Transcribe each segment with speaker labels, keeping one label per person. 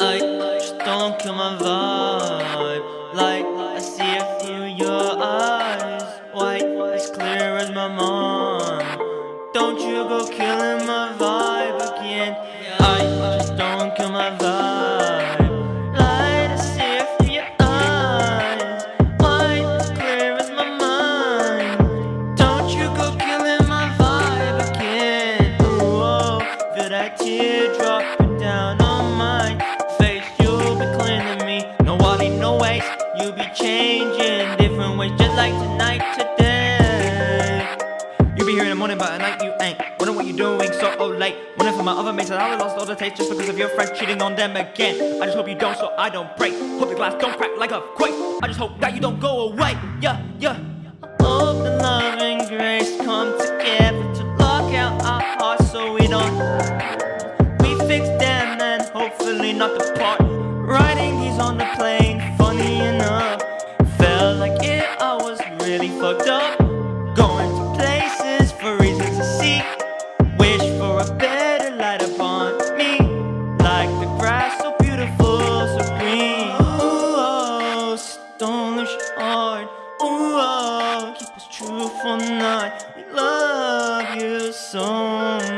Speaker 1: I just don't kill my vibe. Like I see it through your eyes White as clear as my mind. Don't you go feel that teardrop down on mine You'll be cleaning me. No, I'll no waste. You'll be changing different ways just like tonight, today.
Speaker 2: You be here in the morning but at night you ain't. Wondering what you doing so oh late. Wondering for my other mates that I lost all the taste Just because of your friends cheating on them again. I just hope you don't so I don't break. Hope the glass don't crack like a quake. I just hope that you don't go away. Yeah, yeah.
Speaker 1: Hope the love and grace come together To lock out our hearts so we don't not depart Writing these on the plane. Funny enough Felt like it, I was really fucked up. Going to places for reasons to seek. Wish for a better light upon me. Like the grass so beautiful, so green. Ooh, oh, lose heart Ooh, oh, keep us true for night. We love you so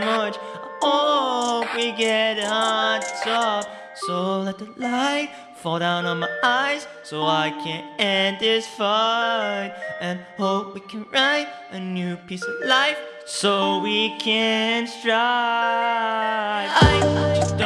Speaker 1: much. Hope we get on top So let the light fall down on my eyes so I can end this fight and hope we can write a new piece of life so we can strive. I just